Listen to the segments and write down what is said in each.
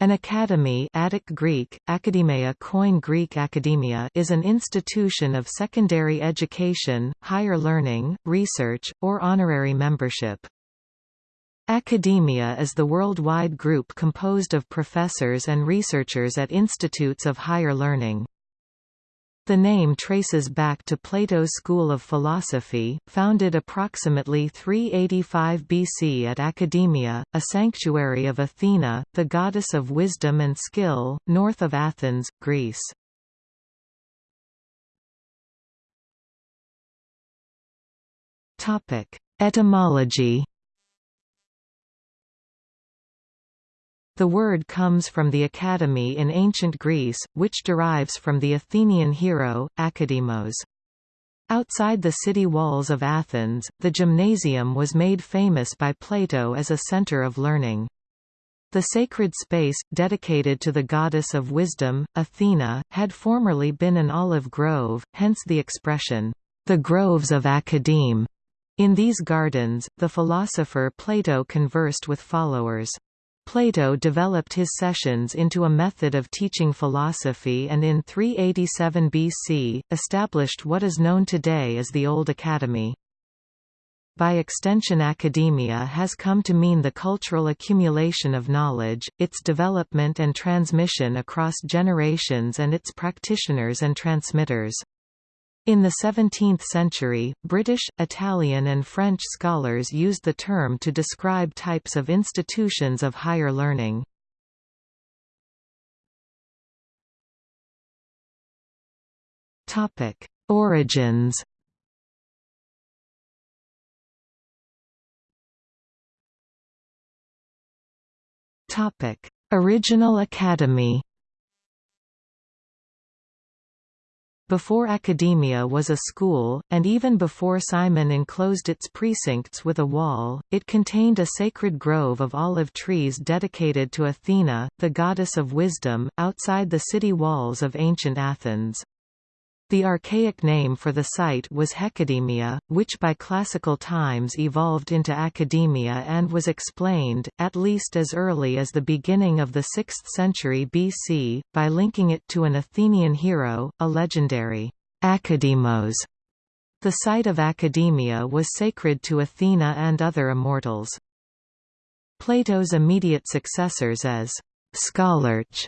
An academy Attic Greek, Akademia Koine Greek Academia is an institution of secondary education, higher learning, research, or honorary membership. Academia is the worldwide group composed of professors and researchers at institutes of higher learning. The name traces back to Plato's school of philosophy, founded approximately 385 BC at Academia, a sanctuary of Athena, the goddess of wisdom and skill, north of Athens, Greece. Etymology The word comes from the academy in ancient Greece, which derives from the Athenian hero, Academos. Outside the city walls of Athens, the gymnasium was made famous by Plato as a center of learning. The sacred space, dedicated to the goddess of wisdom, Athena, had formerly been an olive grove, hence the expression, the groves of Academe. In these gardens, the philosopher Plato conversed with followers. Plato developed his sessions into a method of teaching philosophy and in 387 BC, established what is known today as the Old Academy. By extension academia has come to mean the cultural accumulation of knowledge, its development and transmission across generations and its practitioners and transmitters. In the 17th century, British, Italian and French scholars used the term to describe types of institutions of higher learning. Topic: Origins Topic: Original Academy Before academia was a school, and even before Cimon enclosed its precincts with a wall, it contained a sacred grove of olive trees dedicated to Athena, the goddess of wisdom, outside the city walls of ancient Athens. The archaic name for the site was Hecademia, which by classical times evolved into academia and was explained, at least as early as the beginning of the 6th century BC, by linking it to an Athenian hero, a legendary Academos. The site of academia was sacred to Athena and other immortals. Plato's immediate successors as Scholarch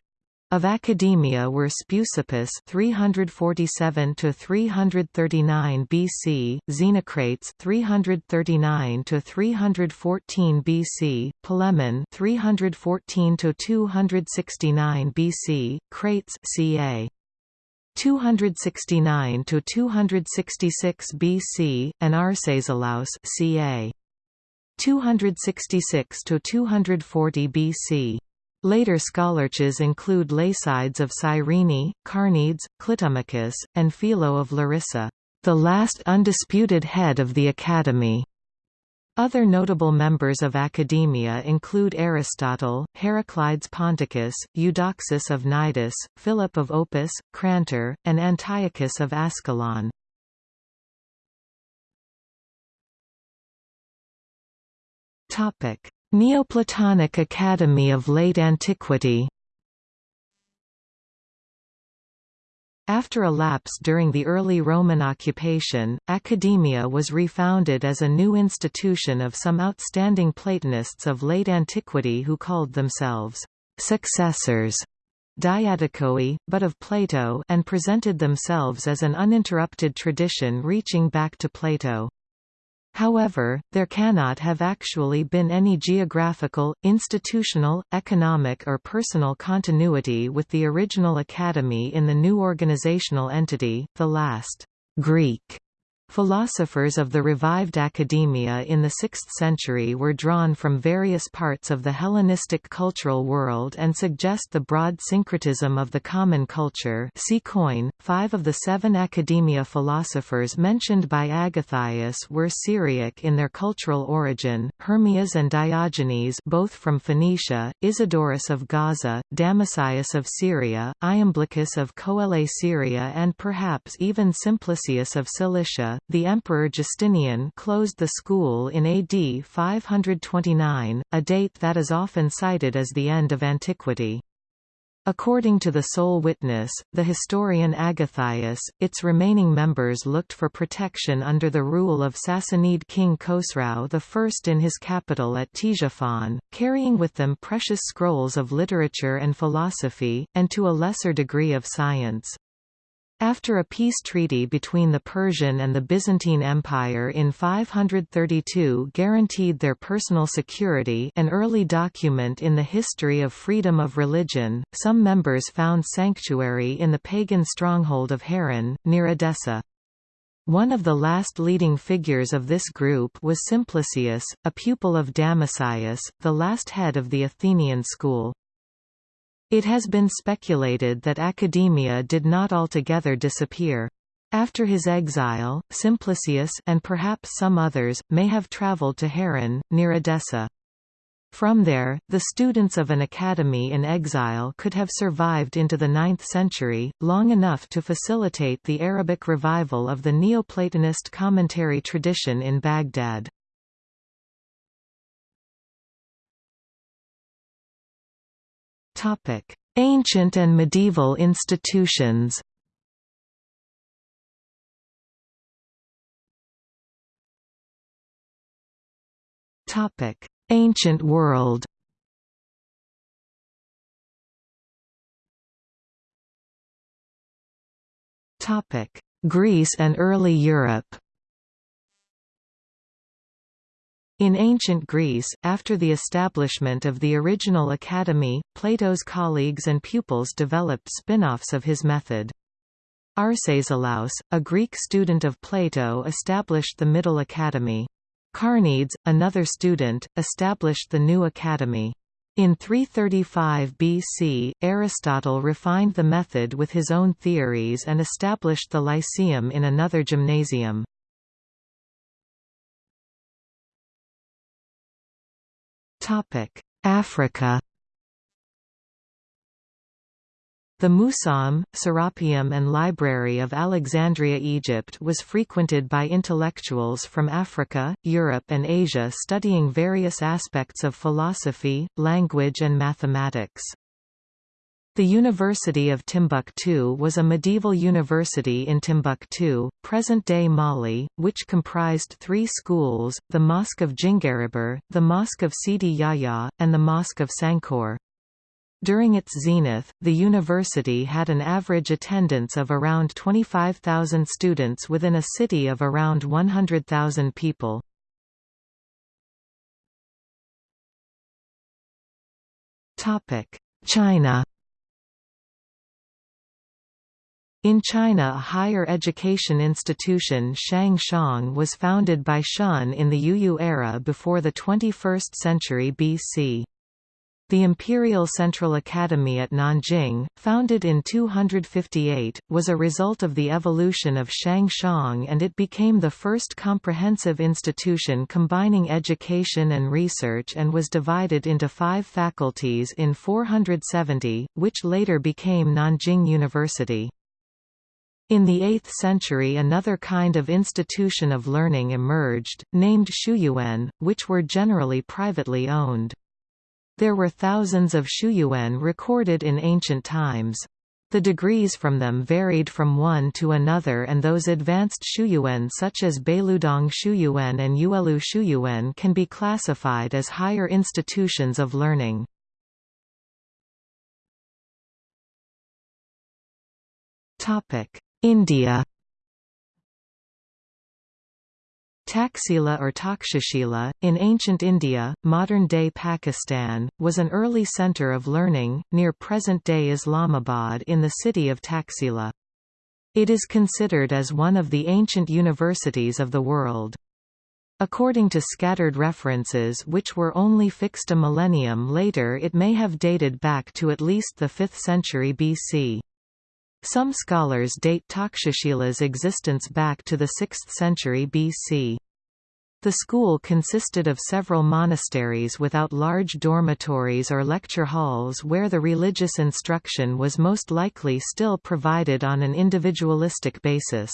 of academia were Speusippus 347 to 339 BC, Xenocrates 339 to 314 BC, Polemon 314 to 269 BC, Crates ca. 269 to 266 BC, and Arcesilaus ca. 266 to 240 BC. Later scholarches include Lacydes of Cyrene, Carneades, Clitomachus, and Philo of Larissa, the last undisputed head of the Academy. Other notable members of academia include Aristotle, Heraclides Ponticus, Eudoxus of Cnidus, Philip of Opus, Crantor, and Antiochus of Ascalon. Neoplatonic Academy of Late Antiquity After a lapse during the early Roman occupation, academia was refounded as a new institution of some outstanding Platonists of late antiquity who called themselves successors diadochoi, but of Plato and presented themselves as an uninterrupted tradition reaching back to Plato. However, there cannot have actually been any geographical, institutional, economic or personal continuity with the original academy in the new organizational entity, the last Greek Philosophers of the revived academia in the 6th century were drawn from various parts of the Hellenistic cultural world and suggest the broad syncretism of the common culture see Koine. Five of the seven academia philosophers mentioned by Agathias were Syriac in their cultural origin, Hermias and Diogenes both from Phoenicia, Isidorus of Gaza, Damascius of Syria, Iamblichus of Coele Syria and perhaps even Simplicius of Cilicia the Emperor Justinian closed the school in AD 529, a date that is often cited as the end of antiquity. According to the sole witness, the historian Agathias, its remaining members looked for protection under the rule of Sassanid king Khosrau I in his capital at Ctesiphon, carrying with them precious scrolls of literature and philosophy, and to a lesser degree of science. After a peace treaty between the Persian and the Byzantine Empire in 532 guaranteed their personal security an early document in the history of freedom of religion, some members found sanctuary in the pagan stronghold of Harran, near Edessa. One of the last leading figures of this group was Simplicius, a pupil of Damascius, the last head of the Athenian school. It has been speculated that academia did not altogether disappear. After his exile, Simplicius and perhaps some others, may have travelled to Harran, near Edessa. From there, the students of an academy in exile could have survived into the 9th century, long enough to facilitate the Arabic revival of the Neoplatonist commentary tradition in Baghdad. Ancient and medieval institutions. Topic: Ancient world. Topic: Greece and early Europe. In ancient Greece, after the establishment of the original academy, Plato's colleagues and pupils developed spin-offs of his method. Arcesilaus, a Greek student of Plato established the Middle Academy. Carneades, another student, established the New Academy. In 335 BC, Aristotle refined the method with his own theories and established the Lyceum in another gymnasium. Africa The Museum, Serapeum and Library of Alexandria Egypt was frequented by intellectuals from Africa, Europe and Asia studying various aspects of philosophy, language and mathematics. The University of Timbuktu was a medieval university in Timbuktu, present-day Mali, which comprised three schools, the Mosque of Djinguereber, the Mosque of Sidi Yahya, and the Mosque of Sankore. During its zenith, the university had an average attendance of around 25,000 students within a city of around 100,000 people. China In China a higher education institution Shang Xiang was founded by Shun in the Yuyu era before the 21st century BC. The Imperial Central Academy at Nanjing, founded in 258, was a result of the evolution of Shang Xiang and it became the first comprehensive institution combining education and research and was divided into five faculties in 470, which later became Nanjing University. In the 8th century another kind of institution of learning emerged, named Shuyuan, which were generally privately owned. There were thousands of Shuyuan recorded in ancient times. The degrees from them varied from one to another and those advanced Shuyuan such as Bailudong Shuyuan and Yuelu Shuyuan can be classified as higher institutions of learning. Topic: India Taxila or Takshashila, in ancient India, modern-day Pakistan, was an early centre of learning, near present-day Islamabad in the city of Taxila. It is considered as one of the ancient universities of the world. According to scattered references which were only fixed a millennium later it may have dated back to at least the 5th century BC. Some scholars date Takshashila's existence back to the 6th century BC. The school consisted of several monasteries without large dormitories or lecture halls where the religious instruction was most likely still provided on an individualistic basis.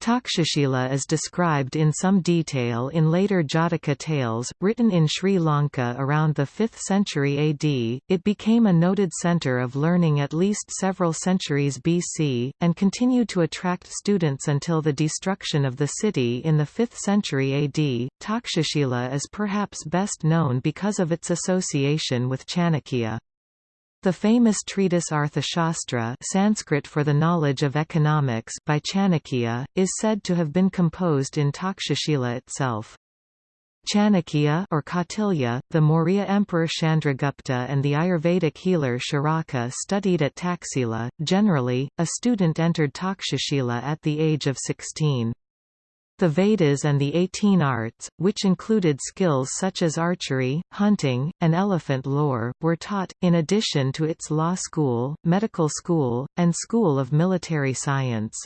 Takshashila is described in some detail in later Jataka tales, written in Sri Lanka around the 5th century AD. It became a noted centre of learning at least several centuries BC, and continued to attract students until the destruction of the city in the 5th century AD. Takshashila is perhaps best known because of its association with Chanakya. The famous treatise Arthashastra Sanskrit for the knowledge of economics by Chanakya, is said to have been composed in Takshashila itself. Chanakya or Kautilya, the Maurya Emperor Chandragupta and the Ayurvedic healer Charaka studied at Taxila. Generally, a student entered Takshashila at the age of 16. The Vedas and the Eighteen Arts, which included skills such as archery, hunting, and elephant lore, were taught, in addition to its law school, medical school, and school of military science.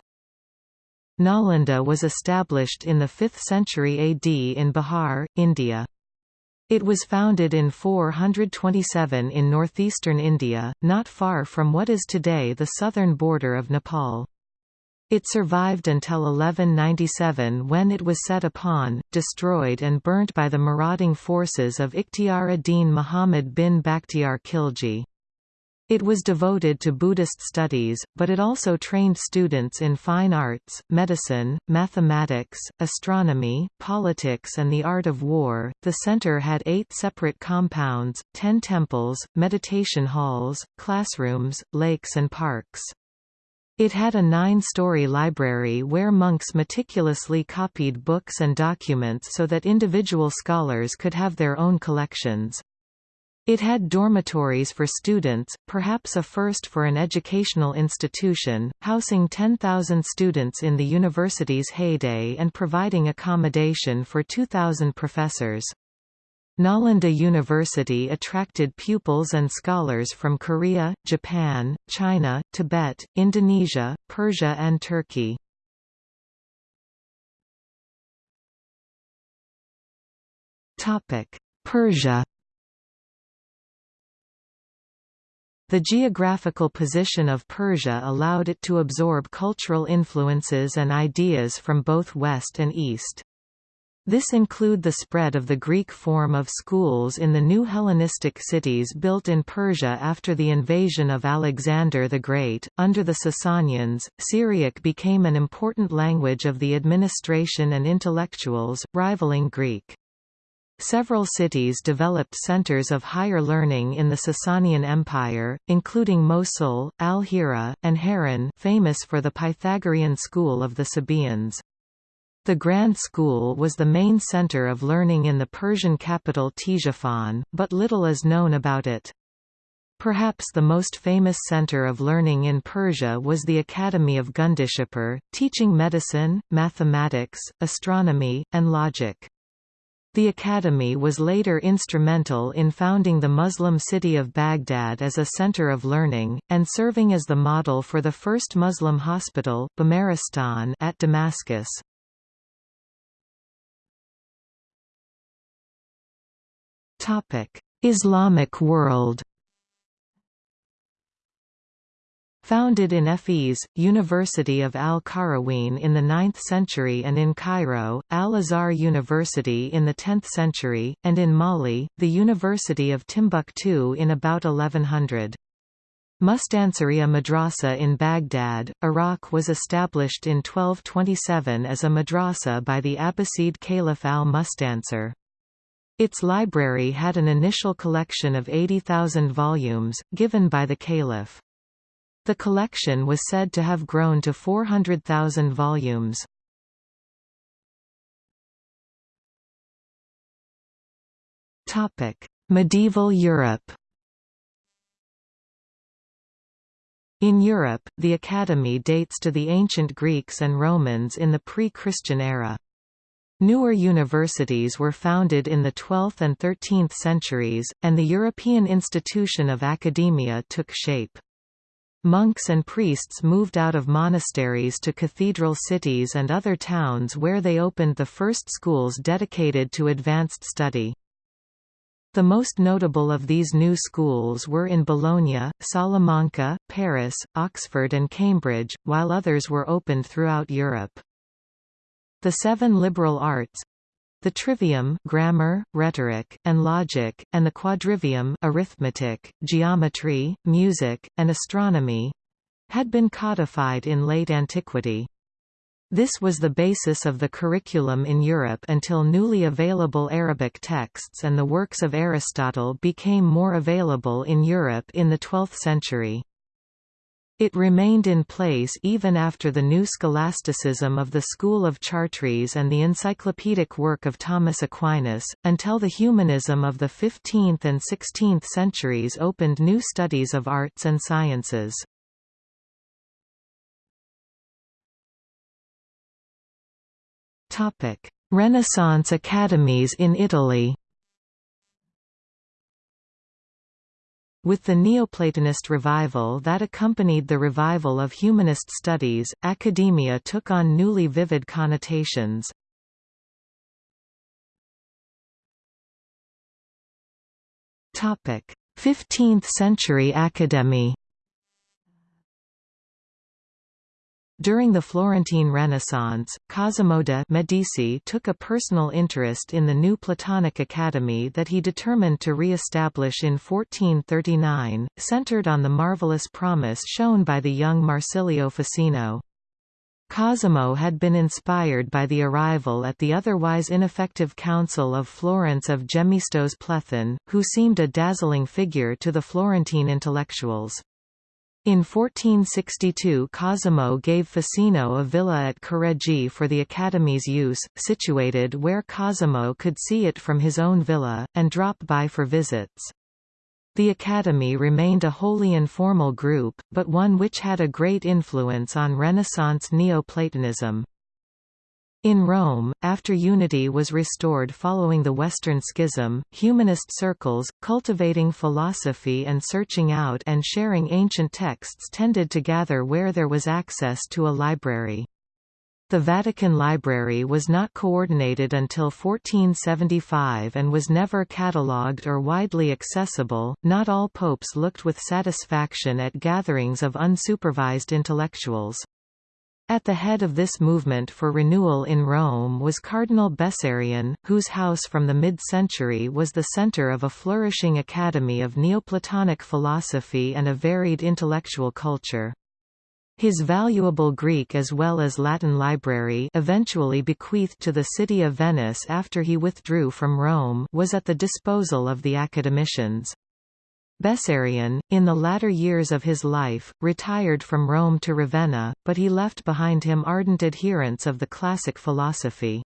Nalanda was established in the 5th century AD in Bihar, India. It was founded in 427 in northeastern India, not far from what is today the southern border of Nepal. It survived until 1197 when it was set upon, destroyed and burnt by the marauding forces of Ikhtiar ad-Din Muhammad bin Bakhtiar Khilji. It was devoted to Buddhist studies, but it also trained students in fine arts, medicine, mathematics, astronomy, politics, and the art of war. The center had eight separate compounds, ten temples, meditation halls, classrooms, lakes, and parks. It had a nine-story library where monks meticulously copied books and documents so that individual scholars could have their own collections. It had dormitories for students, perhaps a first for an educational institution, housing 10,000 students in the university's heyday and providing accommodation for 2,000 professors. Nalanda University attracted pupils and scholars from Korea, Japan, China, Tibet, Indonesia, Persia and Turkey. Persia The geographical position of Persia allowed it to absorb cultural influences and ideas from both West and East. This include the spread of the Greek form of schools in the new Hellenistic cities built in Persia after the invasion of Alexander the Great. Under the Sasanians, Syriac became an important language of the administration and intellectuals, rivaling Greek. Several cities developed centers of higher learning in the Sasanian Empire, including Mosul, Al-Hira, and Harran famous for the Pythagorean school of the Sabaeans. The Grand School was the main center of learning in the Persian capital Ctesiphon, but little is known about it. Perhaps the most famous center of learning in Persia was the Academy of Gundishapur, teaching medicine, mathematics, astronomy, and logic. The academy was later instrumental in founding the Muslim city of Baghdad as a center of learning, and serving as the model for the first Muslim hospital at Damascus. Islamic world Founded in Fes, University of Al-Qarawiyyin in the 9th century and in Cairo, Al-Azhar University in the 10th century, and in Mali, the University of Timbuktu in about 1100. Mustansiriya Madrasa in Baghdad, Iraq was established in 1227 as a madrasa by the Abbasid Caliph al-Mustansir. Its library had an initial collection of 80,000 volumes, given by the caliph. The collection was said to have grown to 400,000 volumes. Medieval Europe In Europe, the Academy dates to the ancient Greeks and Romans in the pre-Christian era. Newer universities were founded in the 12th and 13th centuries, and the European institution of academia took shape. Monks and priests moved out of monasteries to cathedral cities and other towns where they opened the first schools dedicated to advanced study. The most notable of these new schools were in Bologna, Salamanca, Paris, Oxford and Cambridge, while others were opened throughout Europe. The seven liberal arts the trivium grammar, rhetoric, and logic, and the quadrivium arithmetic, geometry, music, and astronomy had been codified in late antiquity. This was the basis of the curriculum in Europe until newly available Arabic texts and the works of Aristotle became more available in Europe in the 12th century. It remained in place even after the new scholasticism of the school of Chartres and the encyclopedic work of Thomas Aquinas, until the humanism of the 15th and 16th centuries opened new studies of arts and sciences. Renaissance academies in Italy With the Neoplatonist revival that accompanied the revival of humanist studies, academia took on newly vivid connotations. Topic: 15th century academy During the Florentine Renaissance, Cosimo de' Medici took a personal interest in the new Platonic Academy that he determined to re-establish in 1439, centered on the marvelous promise shown by the young Marsilio Ficino. Cosimo had been inspired by the arrival at the otherwise ineffective Council of Florence of Gemistos Plethon, who seemed a dazzling figure to the Florentine intellectuals. In 1462 Cosimo gave Ficino a villa at Careggi for the Academy's use, situated where Cosimo could see it from his own villa, and drop by for visits. The Academy remained a wholly informal group, but one which had a great influence on Renaissance Neoplatonism. In Rome, after unity was restored following the Western Schism, humanist circles, cultivating philosophy and searching out and sharing ancient texts tended to gather where there was access to a library. The Vatican Library was not coordinated until 1475 and was never catalogued or widely accessible. Not all popes looked with satisfaction at gatherings of unsupervised intellectuals. At the head of this movement for renewal in Rome was Cardinal Bessarion, whose house from the mid-century was the center of a flourishing academy of Neoplatonic philosophy and a varied intellectual culture. His valuable Greek as well as Latin library eventually bequeathed to the city of Venice after he withdrew from Rome was at the disposal of the academicians. Bessarion, in the latter years of his life, retired from Rome to Ravenna, but he left behind him ardent adherents of the classic philosophy.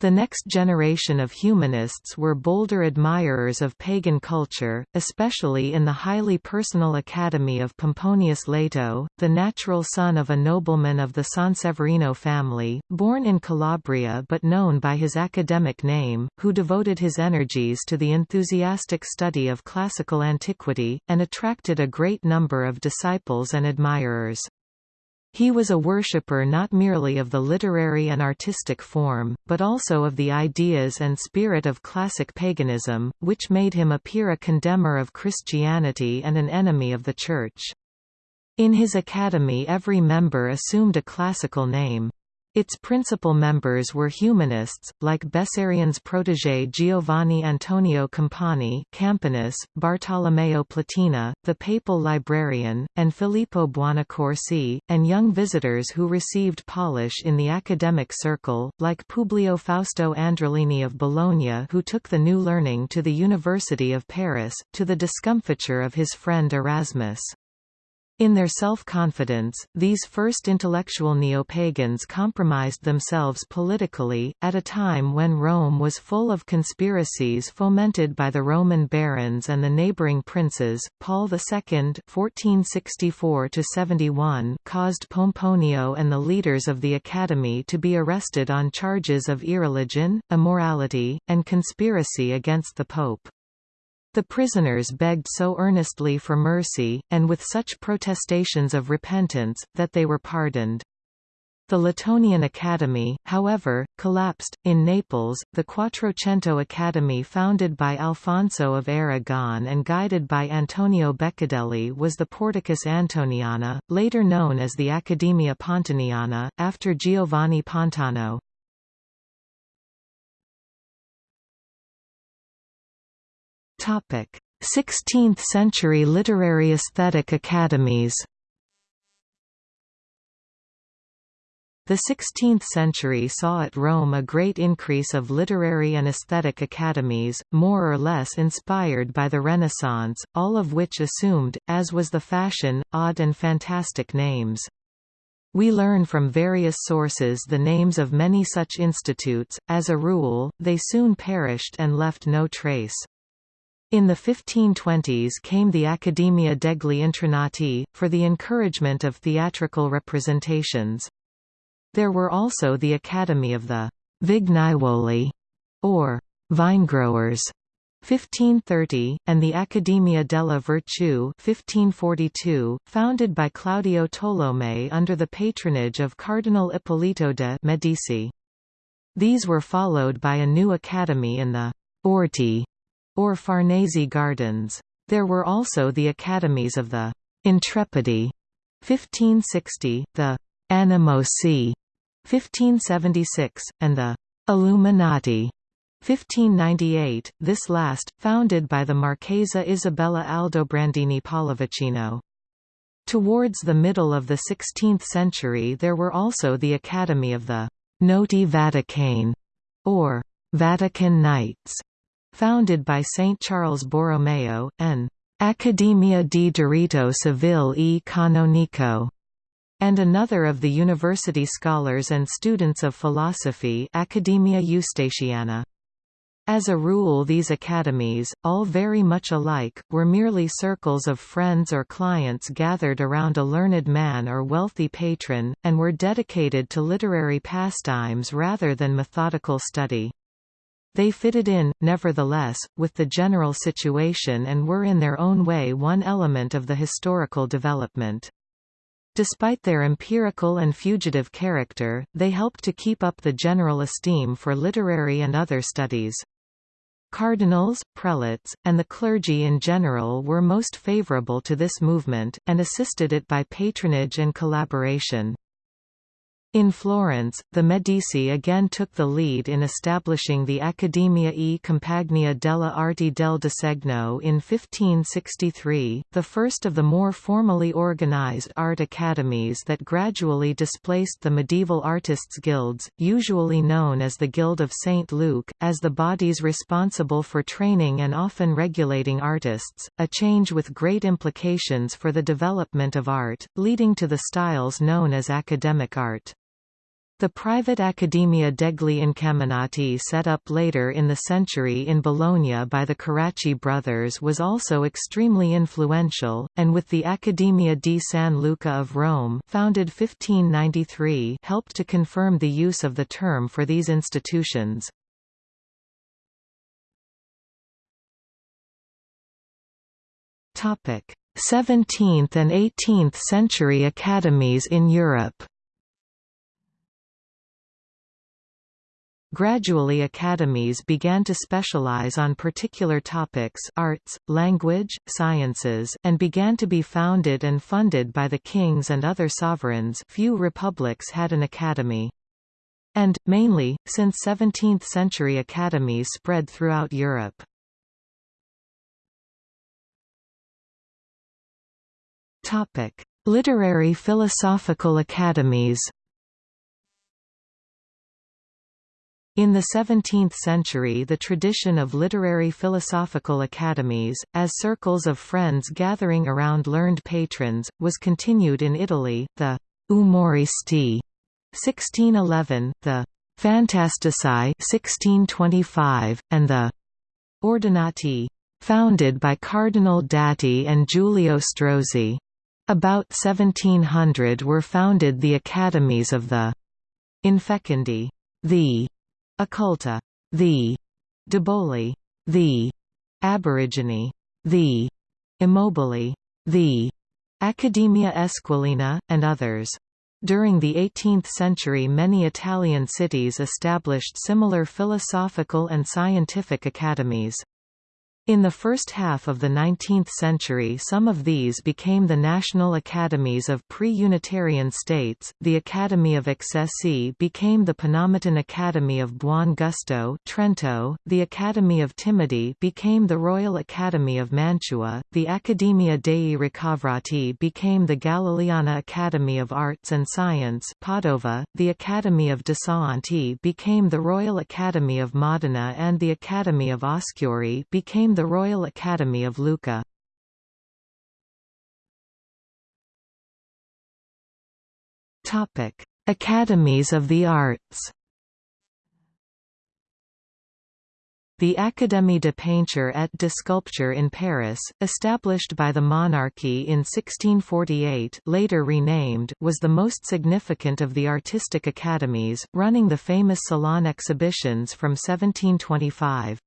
The next generation of humanists were bolder admirers of pagan culture, especially in the highly personal academy of Pomponius Lato, the natural son of a nobleman of the Sanseverino family, born in Calabria but known by his academic name, who devoted his energies to the enthusiastic study of classical antiquity, and attracted a great number of disciples and admirers. He was a worshipper not merely of the literary and artistic form, but also of the ideas and spirit of classic paganism, which made him appear a condemner of Christianity and an enemy of the Church. In his academy every member assumed a classical name. Its principal members were humanists, like Bessarion's protégé Giovanni Antonio Campani Campanus, Bartolomeo Platina, the papal librarian, and Filippo Buonaccorsi, and young visitors who received polish in the academic circle, like Publio Fausto Andrelini of Bologna who took the new learning to the University of Paris, to the discomfiture of his friend Erasmus. In their self-confidence, these first intellectual neo-pagans compromised themselves politically, at a time when Rome was full of conspiracies fomented by the Roman barons and the neighboring princes. Paul II (1464–71) caused Pomponio and the leaders of the Academy to be arrested on charges of irreligion, immorality, and conspiracy against the Pope. The prisoners begged so earnestly for mercy, and with such protestations of repentance, that they were pardoned. The Latonian Academy, however, collapsed. In Naples, the Quattrocento Academy, founded by Alfonso of Aragon and guided by Antonio Beccadelli, was the Porticus Antoniana, later known as the Accademia Pontaniana, after Giovanni Pontano. Topic: 16th century literary aesthetic academies. The 16th century saw at Rome a great increase of literary and aesthetic academies, more or less inspired by the Renaissance, all of which assumed, as was the fashion, odd and fantastic names. We learn from various sources the names of many such institutes, as a rule, they soon perished and left no trace. In the 1520s came the Accademia degli Intronati, for the encouragement of theatrical representations. There were also the Academy of the Vignaiuoli, or vinegrowers, 1530, and the Accademia della Virtù 1542, founded by Claudio Tolomei under the patronage of Cardinal Ippolito de' Medici. These were followed by a new academy in the Orti, or Farnese Gardens. There were also the academies of the Intrepidi 1560, the Animosi 1576, and the Illuminati 1598, this last, founded by the Marchesa Isabella Aldobrandini Pallavicino. Towards the middle of the 16th century there were also the Academy of the Notti Vaticane, or Vatican Nights, founded by Saint Charles Borromeo, and Academia di Diritto Civile e Canonico, and another of the university scholars and students of philosophy Academia Eustatiana. As a rule these academies, all very much alike, were merely circles of friends or clients gathered around a learned man or wealthy patron, and were dedicated to literary pastimes rather than methodical study. They fitted in, nevertheless, with the general situation and were in their own way one element of the historical development. Despite their empirical and fugitive character, they helped to keep up the general esteem for literary and other studies. Cardinals, prelates, and the clergy in general were most favorable to this movement, and assisted it by patronage and collaboration. In Florence, the Medici again took the lead in establishing the Accademia e Compagnia delle Arti del Disegno in 1563, the first of the more formally organized art academies that gradually displaced the medieval artists' guilds, usually known as the Guild of St. Luke, as the bodies responsible for training and often regulating artists, a change with great implications for the development of art, leading to the styles known as academic art. The private Accademia degli Incamminati set up later in the century in Bologna by the Carracci brothers was also extremely influential, and with the Accademia di San Luca of Rome founded 1593 helped to confirm the use of the term for these institutions. Topic: 17th and 18th century academies in Europe. Gradually academies began to specialize on particular topics arts, language, sciences and began to be founded and funded by the kings and other sovereigns few republics had an academy. And, mainly, since 17th-century academies spread throughout Europe. Literary philosophical academies In the 17th century the tradition of literary philosophical academies, as circles of friends gathering around learned patrons, was continued in Italy, the Umoristi 1611, the Fantastici 1625, and the Ordinati founded by Cardinal Dati and Giulio Strozzi. About 1700 were founded the academies of the Infecundi, the Occulta, the Deboli, the Aborigine, the Immobili, the Academia Esquilina, and others. During the 18th century many Italian cities established similar philosophical and scientific academies. In the first half of the 19th century some of these became the national academies of pre-Unitarian states, the Academy of Accesi became the Penomotan Academy of Buon Gusto Trento, the Academy of Timidi became the Royal Academy of Mantua, the Accademia dei Ricovrati became the Galileana Academy of Arts and Science Padova, the Academy of Desaanti became the Royal Academy of Modena and the Academy of Oscuri became the Royal Academy of Lucca. Academies of the Arts The Académie de Peinture et de Sculpture in Paris, established by the monarchy in 1648 later renamed, was the most significant of the artistic academies, running the famous Salon exhibitions from 1725.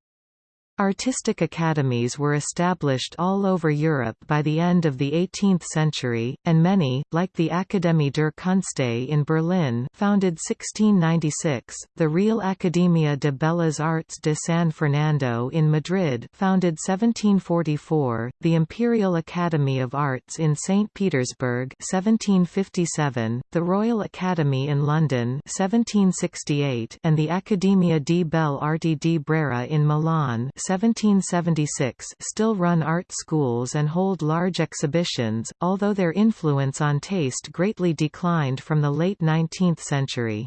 Artistic academies were established all over Europe by the end of the 18th century, and many, like the Akademie der Künste in Berlin founded 1696, the Real Academia de Bellas Artes de San Fernando in Madrid founded 1744, the Imperial Academy of Arts in St. Petersburg 1757, the Royal Academy in London 1768, and the Accademia di Belle Arti di Brera in Milan 1776 still run art schools and hold large exhibitions, although their influence on taste greatly declined from the late 19th century.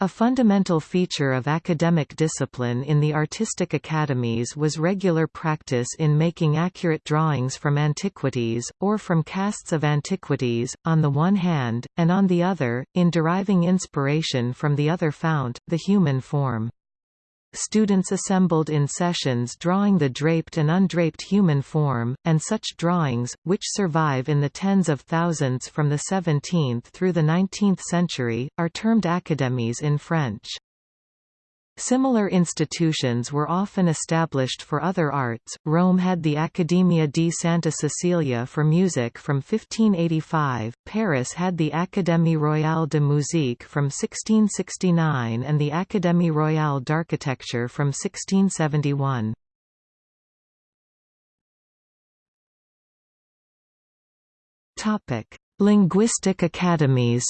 A fundamental feature of academic discipline in the artistic academies was regular practice in making accurate drawings from antiquities, or from casts of antiquities, on the one hand, and on the other, in deriving inspiration from the other fount, the human form. Students assembled in sessions drawing the draped and undraped human form, and such drawings, which survive in the tens of thousands from the 17th through the 19th century, are termed academies in French. Similar institutions were often established for other arts. Rome had the Accademia di Santa Cecilia for music from 1585, Paris had the Académie Royale de Musique from 1669 and the Académie Royale d'Architecture from 1671. Topic: Linguistic academies.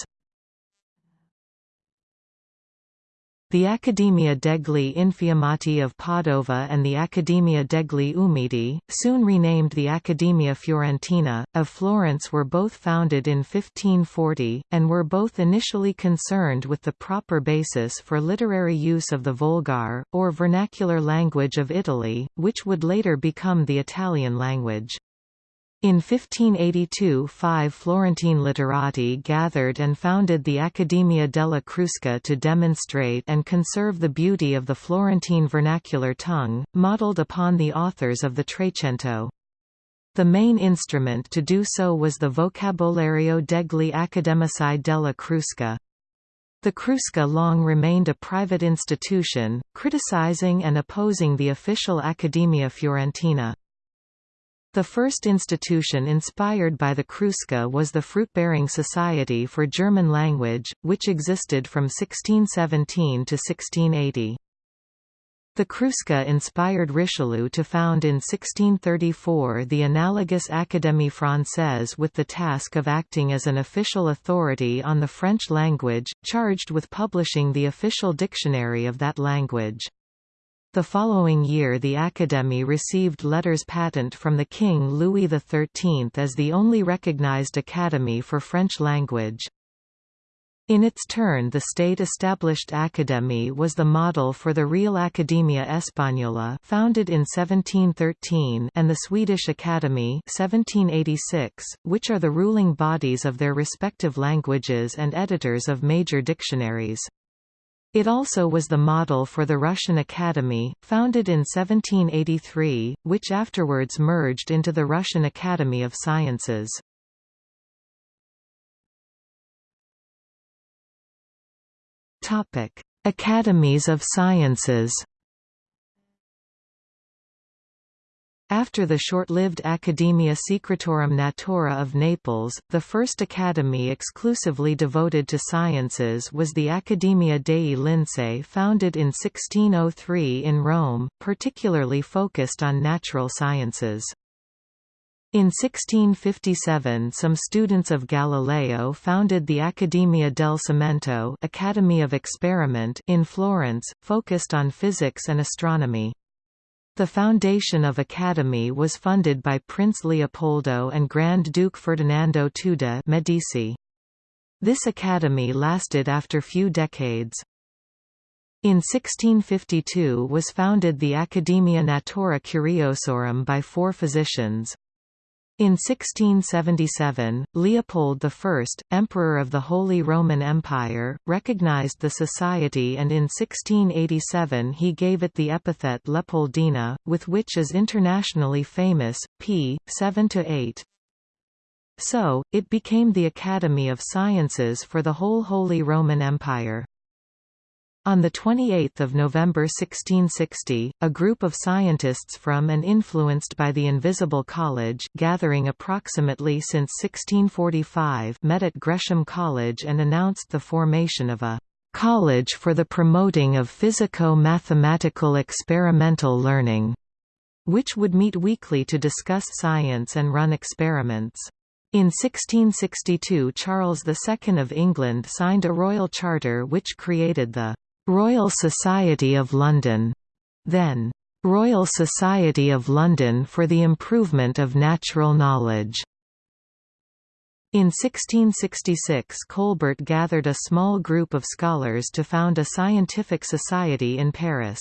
The Accademia degli Infiammati of Padova and the Accademia degli Umidi, soon renamed the Accademia Fiorentina, of Florence were both founded in 1540, and were both initially concerned with the proper basis for literary use of the Volgar, or vernacular language of Italy, which would later become the Italian language. In 1582 five Florentine literati gathered and founded the Accademia della Crusca to demonstrate and conserve the beauty of the Florentine vernacular tongue, modelled upon the authors of the Trecento. The main instrument to do so was the Vocabolario degli Accademici della Crusca. The Crusca long remained a private institution, criticizing and opposing the official Accademia Fiorentina. The first institution inspired by the Crusca was the Fruit-Bearing Society for German Language, which existed from 1617 to 1680. The Crusca inspired Richelieu to found in 1634 the analogous Académie Française with the task of acting as an official authority on the French language, charged with publishing the official dictionary of that language. The following year the Academy received letters patent from the King Louis XIII as the only recognized academy for French language. In its turn the state-established academy was the model for the Real Academia Española founded in 1713 and the Swedish Academy 1786, which are the ruling bodies of their respective languages and editors of major dictionaries. It also was the model for the Russian Academy, founded in 1783, which afterwards merged into the Russian Academy of Sciences. Academies of Sciences After the short-lived Academia Secretorum Natura of Naples, the first academy exclusively devoted to sciences was the Accademia dei Lincei founded in 1603 in Rome, particularly focused on natural sciences. In 1657 some students of Galileo founded the Accademia del Cimento Academy of Experiment in Florence, focused on physics and astronomy. The foundation of Academy was funded by Prince Leopoldo and Grand Duke Ferdinando II Medici. This academy lasted after few decades. In 1652 was founded the Academia Natura Curiosorum by four physicians. In 1677, Leopold I, Emperor of the Holy Roman Empire, recognized the society and in 1687 he gave it the epithet Leopoldina, with which is internationally famous, p. 7–8. So, it became the Academy of Sciences for the whole Holy Roman Empire. On 28 November 1660, a group of scientists from and influenced by the Invisible College gathering approximately since 1645 met at Gresham College and announced the formation of a «college for the promoting of physico-mathematical experimental learning», which would meet weekly to discuss science and run experiments. In 1662 Charles II of England signed a royal charter which created the Royal Society of London, then Royal Society of London for the Improvement of Natural Knowledge. In 1666 Colbert gathered a small group of scholars to found a scientific society in Paris.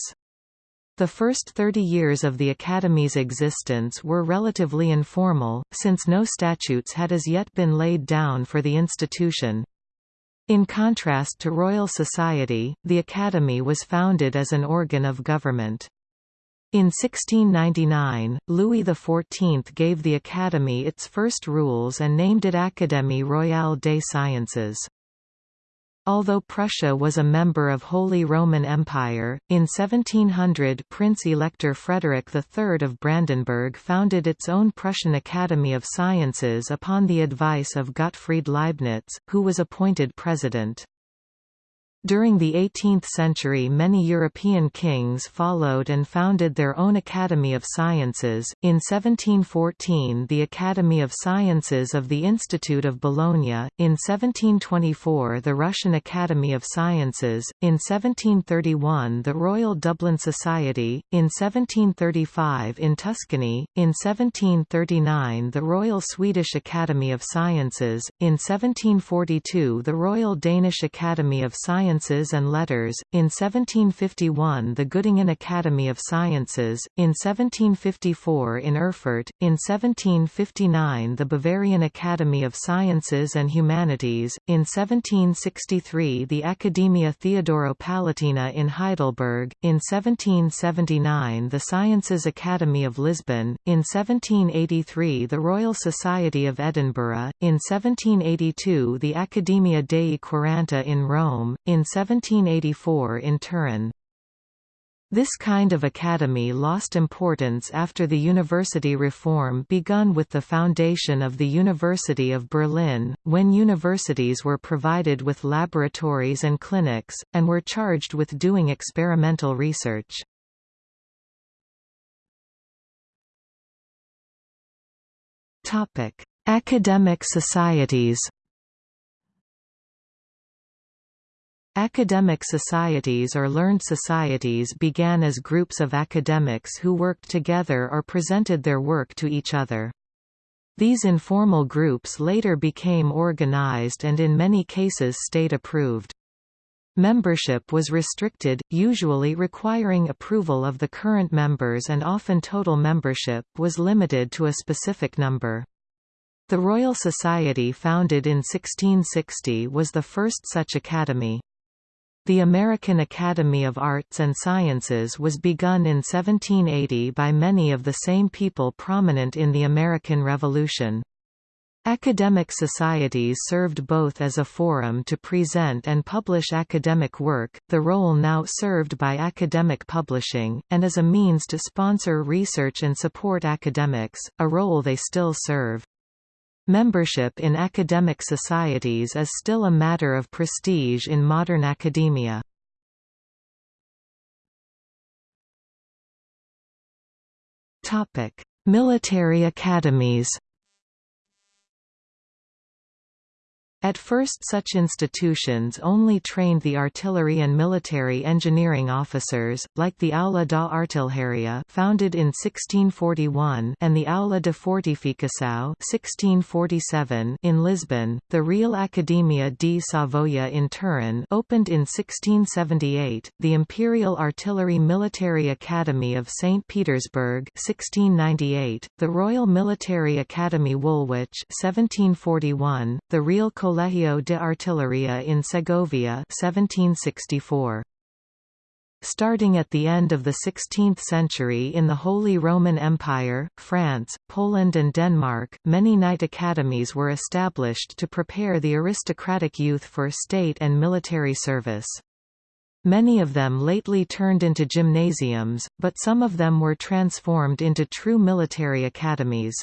The first 30 years of the Academy's existence were relatively informal, since no statutes had as yet been laid down for the institution. In contrast to Royal Society, the Academy was founded as an organ of government. In 1699, Louis XIV gave the Academy its first rules and named it Académie royale des sciences. Although Prussia was a member of Holy Roman Empire, in 1700 Prince-Elector Frederick III of Brandenburg founded its own Prussian Academy of Sciences upon the advice of Gottfried Leibniz, who was appointed president. During the 18th century many European kings followed and founded their own Academy of Sciences, in 1714 the Academy of Sciences of the Institute of Bologna, in 1724 the Russian Academy of Sciences, in 1731 the Royal Dublin Society, in 1735 in Tuscany, in 1739 the Royal Swedish Academy of Sciences, in 1742 the Royal Danish Academy of Sciences Sciences and Letters, in 1751 the Göttingen Academy of Sciences, in 1754 in Erfurt, in 1759 the Bavarian Academy of Sciences and Humanities, in 1763 the Academia Theodoro Palatina in Heidelberg, in 1779 the Sciences Academy of Lisbon, in 1783 the Royal Society of Edinburgh, in 1782 the Academia dei Quaranta in Rome, in 1784 in Turin. This kind of academy lost importance after the university reform begun with the foundation of the University of Berlin, when universities were provided with laboratories and clinics, and were charged with doing experimental research. Academic societies Academic societies or learned societies began as groups of academics who worked together or presented their work to each other. These informal groups later became organized and in many cases state-approved. Membership was restricted, usually requiring approval of the current members and often total membership was limited to a specific number. The Royal Society founded in 1660 was the first such academy. The American Academy of Arts and Sciences was begun in 1780 by many of the same people prominent in the American Revolution. Academic societies served both as a forum to present and publish academic work, the role now served by academic publishing, and as a means to sponsor research and support academics, a role they still serve. Membership in academic societies is still a matter of prestige in modern academia. Military academies At first such institutions only trained the artillery and military engineering officers, like the Aula da Artilharia founded in 1641 and the Aula de Fortificação 1647 in Lisbon, the Real Academia di Savoia in Turin opened in 1678, the Imperial Artillery Military Academy of St. Petersburg 1698, the Royal Military Academy Woolwich 1741, the Real Colegio de Artillería in Segovia 1764. Starting at the end of the 16th century in the Holy Roman Empire, France, Poland and Denmark, many knight academies were established to prepare the aristocratic youth for state and military service. Many of them lately turned into gymnasiums, but some of them were transformed into true military academies.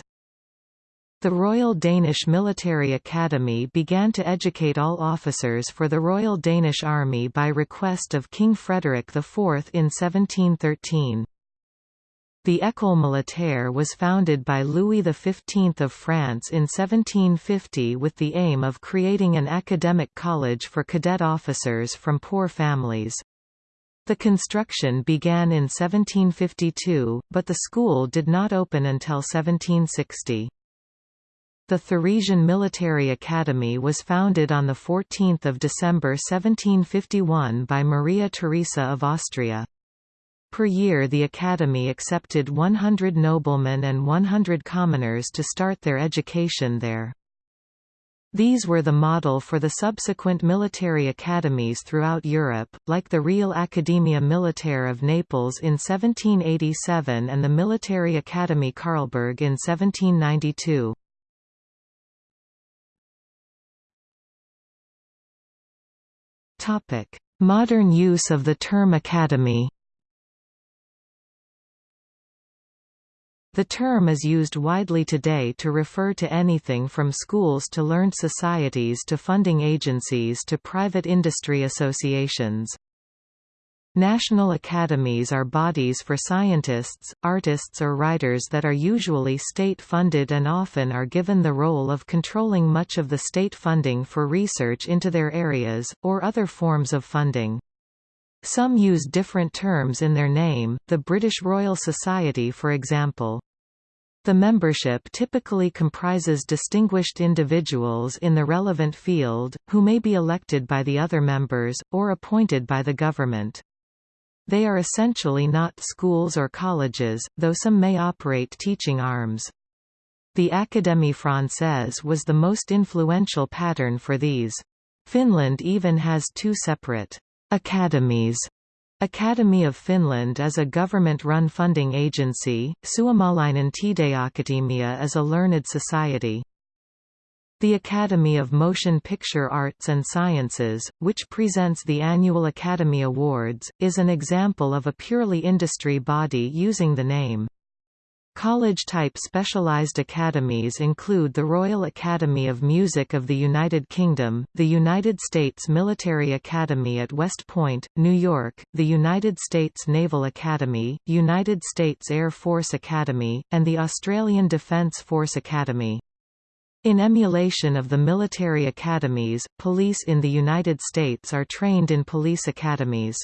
The Royal Danish Military Academy began to educate all officers for the Royal Danish Army by request of King Frederick IV in 1713. The École Militaire was founded by Louis XV of France in 1750 with the aim of creating an academic college for cadet officers from poor families. The construction began in 1752, but the school did not open until 1760. The Theresian Military Academy was founded on 14 December 1751 by Maria Theresa of Austria. Per year the Academy accepted 100 noblemen and 100 commoners to start their education there. These were the model for the subsequent military academies throughout Europe, like the Real Academia Militare of Naples in 1787 and the Military Academy Karlberg in 1792. Modern use of the term academy The term is used widely today to refer to anything from schools to learned societies to funding agencies to private industry associations. National academies are bodies for scientists, artists or writers that are usually state-funded and often are given the role of controlling much of the state funding for research into their areas, or other forms of funding. Some use different terms in their name, the British Royal Society for example. The membership typically comprises distinguished individuals in the relevant field, who may be elected by the other members, or appointed by the government. They are essentially not schools or colleges, though some may operate teaching arms. The Académie Française was the most influential pattern for these. Finland even has two separate academies. Academy of Finland is a government-run funding agency, Suomalainen Taideakatemia is a learned society. The Academy of Motion Picture Arts and Sciences, which presents the annual Academy Awards, is an example of a purely industry body using the name. College-type specialized academies include the Royal Academy of Music of the United Kingdom, the United States Military Academy at West Point, New York, the United States Naval Academy, United States Air Force Academy, and the Australian Defence Force Academy. In emulation of the military academies, police in the United States are trained in police academies.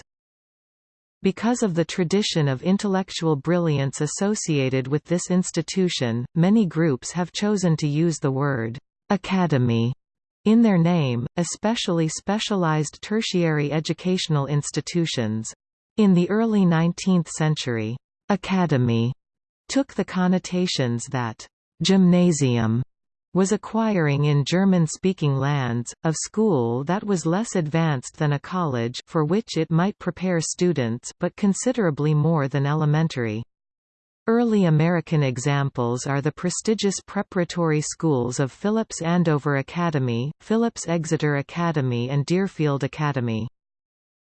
Because of the tradition of intellectual brilliance associated with this institution, many groups have chosen to use the word «academy» in their name, especially specialized tertiary educational institutions. In the early 19th century, «academy» took the connotations that «gymnasium» was acquiring in German-speaking lands, of school that was less advanced than a college for which it might prepare students but considerably more than elementary. Early American examples are the prestigious preparatory schools of Phillips Andover Academy, Phillips Exeter Academy and Deerfield Academy.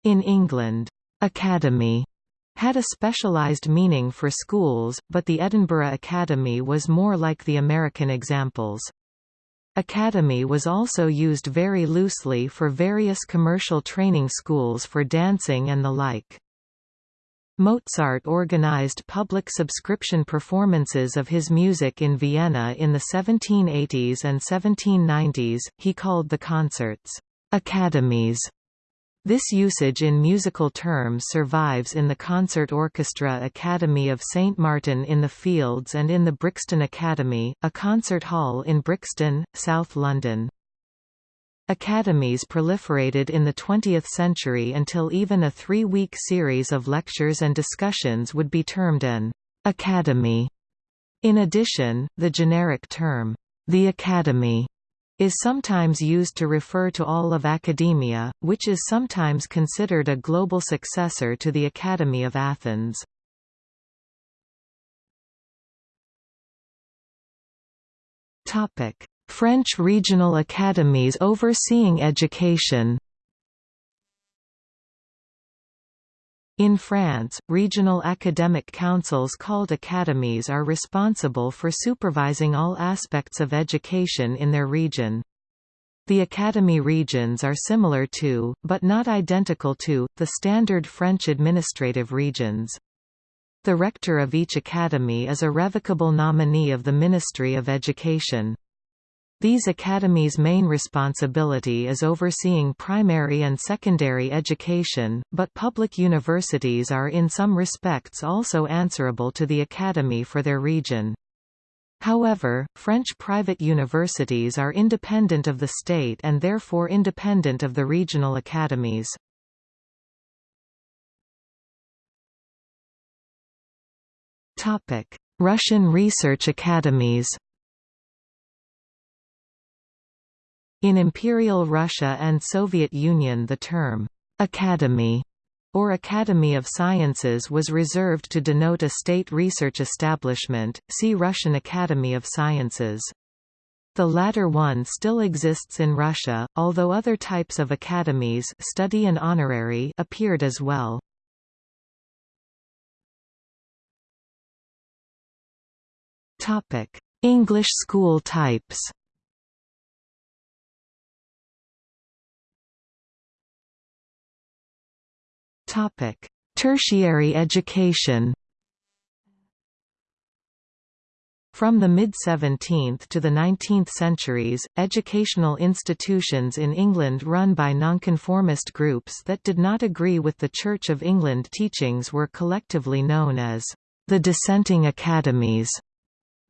In England, academy had a specialised meaning for schools, but the Edinburgh Academy was more like the American examples. Academy was also used very loosely for various commercial training schools for dancing and the like. Mozart organized public subscription performances of his music in Vienna in the 1780s and 1790s, he called the concerts, "'academies' This usage in musical terms survives in the Concert Orchestra Academy of St Martin in the Fields and in the Brixton Academy, a concert hall in Brixton, South London. Academies proliferated in the 20th century until even a three-week series of lectures and discussions would be termed an academy. In addition, the generic term, the academy, is sometimes used to refer to all of academia, which is sometimes considered a global successor to the Academy of Athens. French regional academies overseeing education In France, regional academic councils called academies are responsible for supervising all aspects of education in their region. The academy regions are similar to, but not identical to, the standard French administrative regions. The rector of each academy is a revocable nominee of the Ministry of Education. These academies' main responsibility is overseeing primary and secondary education, but public universities are in some respects also answerable to the academy for their region. However, French private universities are independent of the state and therefore independent of the regional academies. Russian research academies In Imperial Russia and Soviet Union the term, "'Academy' or Academy of Sciences was reserved to denote a state research establishment, see Russian Academy of Sciences. The latter one still exists in Russia, although other types of academies study and honorary appeared as well. English school types Topic: Tertiary education. From the mid-17th to the 19th centuries, educational institutions in England run by nonconformist groups that did not agree with the Church of England teachings were collectively known as the dissenting academies.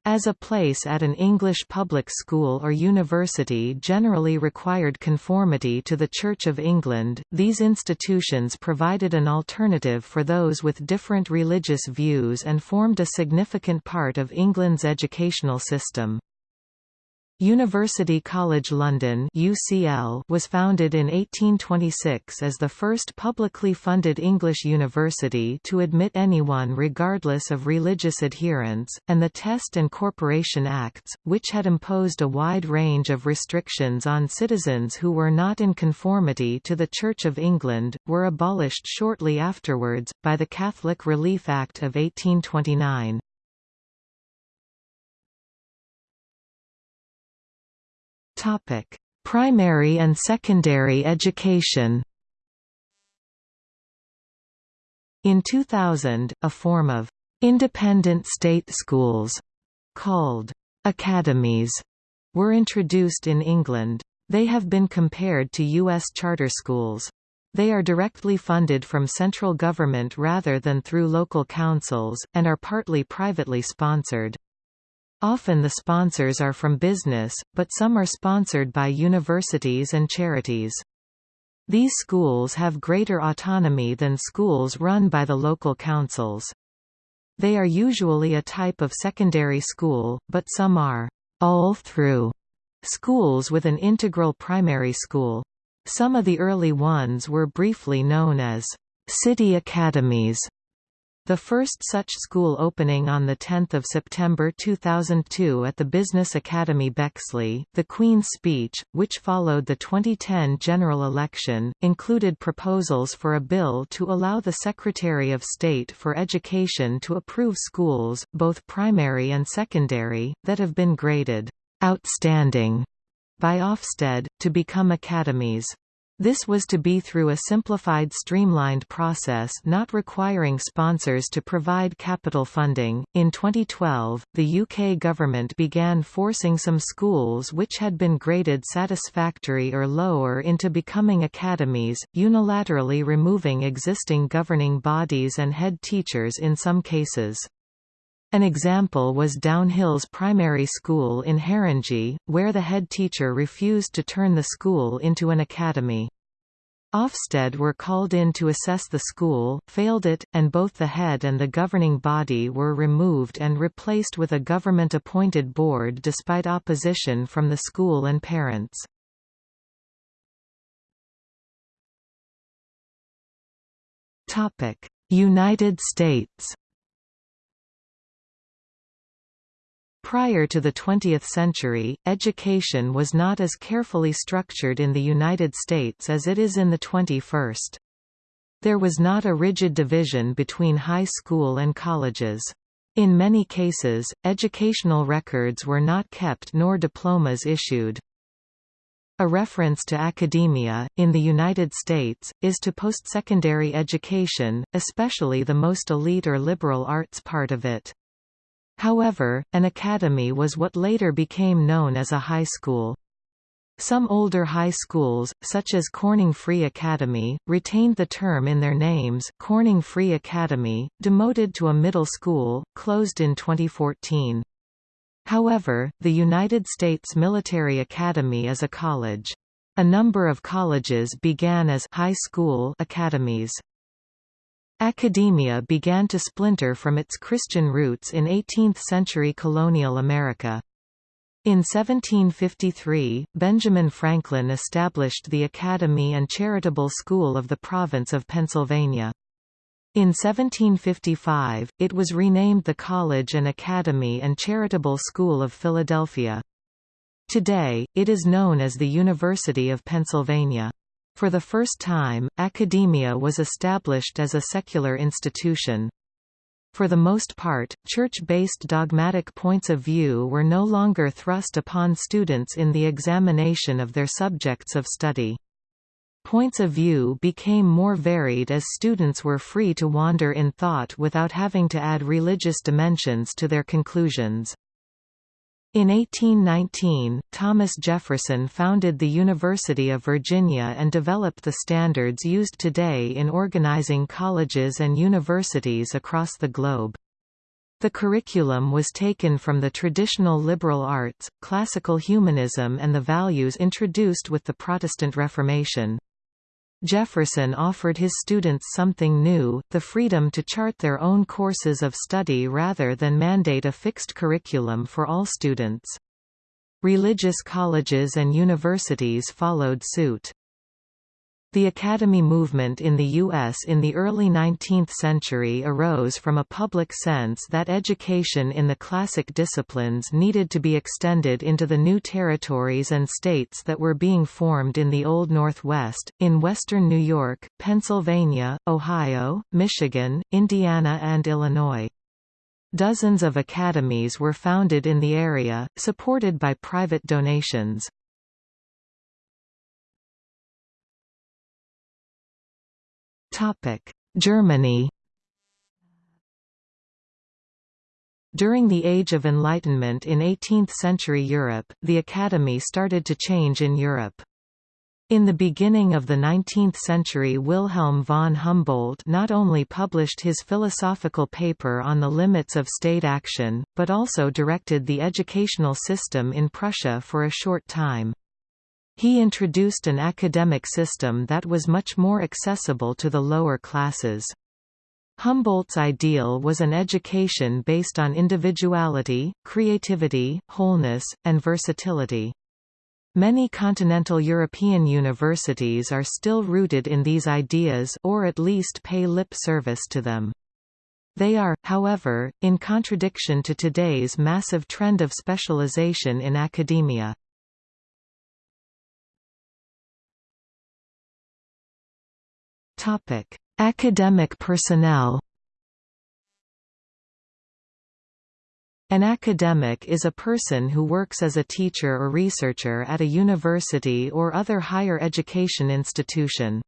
As a place at an English public school or university generally required conformity to the Church of England, these institutions provided an alternative for those with different religious views and formed a significant part of England's educational system. University College London UCL was founded in 1826 as the first publicly funded English university to admit anyone regardless of religious adherence, and the Test and Corporation Acts, which had imposed a wide range of restrictions on citizens who were not in conformity to the Church of England, were abolished shortly afterwards, by the Catholic Relief Act of 1829. Topic: Primary and secondary education. In 2000, a form of independent state schools called academies were introduced in England. They have been compared to U.S. charter schools. They are directly funded from central government rather than through local councils, and are partly privately sponsored. Often the sponsors are from business, but some are sponsored by universities and charities. These schools have greater autonomy than schools run by the local councils. They are usually a type of secondary school, but some are all-through schools with an integral primary school. Some of the early ones were briefly known as city academies The first such school opening on 10 September 2002 at the Business Academy Bexley, the Queen's Speech, which followed the 2010 general election, included proposals for a bill to allow the Secretary of State for Education to approve schools, both primary and secondary, that have been graded outstanding by Ofsted, to become academies. This was to be through a simplified streamlined process not requiring sponsors to provide capital funding. In 2012, the UK government began forcing some schools which had been graded satisfactory or lower into becoming academies, unilaterally removing existing governing bodies and head teachers in some cases. An example was Downhills Primary School in Haringey, where the head teacher refused to turn the school into an academy. Ofsted were called in to assess the school, failed it, and both the head and the governing body were removed and replaced with a government-appointed board despite opposition from the school and parents. United States Prior to the 20th century, education was not as carefully structured in the United States as it is in the 21st. There was not a rigid division between high school and colleges. In many cases, educational records were not kept nor diplomas issued. A reference to academia, in the United States, is to post-secondary education, especially the most elite or liberal arts part of it. However, an academy was what later became known as a high school. Some older high schools, such as Corning Free Academy, retained the term in their names Corning Free Academy, demoted to a middle school, closed in 2014. However, the United States Military Academy is a college. A number of colleges began as high school academies. Academia began to splinter from its Christian roots in 18th-century colonial America. In 1753, Benjamin Franklin established the Academy and Charitable School of the Province of Pennsylvania. In 1755, it was renamed the College and Academy and Charitable School of Philadelphia. Today, it is known as the University of Pennsylvania. For the first time, academia was established as a secular institution. For the most part, church-based dogmatic points of view were no longer thrust upon students in the examination of their subjects of study. Points of view became more varied as students were free to wander in thought without having to add religious dimensions to their conclusions. In 1819, Thomas Jefferson founded the University of Virginia and developed the standards used today in organizing colleges and universities across the globe. The curriculum was taken from the traditional liberal arts, classical humanism and the values introduced with the Protestant Reformation. Jefferson offered his students something new, the freedom to chart their own courses of study rather than mandate a fixed curriculum for all students. Religious colleges and universities followed suit. The academy movement in the U.S. in the early 19th century arose from a public sense that education in the classic disciplines needed to be extended into the new territories and states that were being formed in the Old Northwest, in western New York, Pennsylvania, Ohio, Michigan, Indiana and Illinois. Dozens of academies were founded in the area, supported by private donations. Germany During the Age of Enlightenment in 18th-century Europe, the Academy started to change in Europe. In the beginning of the 19th century Wilhelm von Humboldt not only published his philosophical paper on the limits of state action, but also directed the educational system in Prussia for a short time. He introduced an academic system that was much more accessible to the lower classes. Humboldt's ideal was an education based on individuality, creativity, wholeness, and versatility. Many continental European universities are still rooted in these ideas or at least pay lip service to them. They are, however, in contradiction to today's massive trend of specialization in academia. Academic personnel An academic is a person who works as a teacher or researcher at a university or other higher education institution.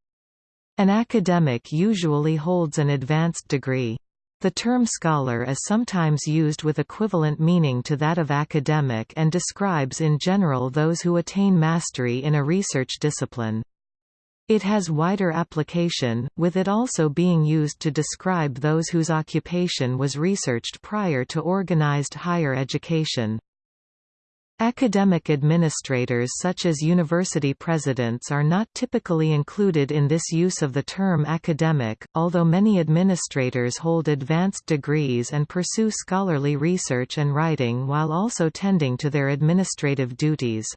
An academic usually holds an advanced degree. The term scholar is sometimes used with equivalent meaning to that of academic and describes in general those who attain mastery in a research discipline. It has wider application, with it also being used to describe those whose occupation was researched prior to organized higher education. Academic administrators such as university presidents are not typically included in this use of the term academic, although many administrators hold advanced degrees and pursue scholarly research and writing while also tending to their administrative duties.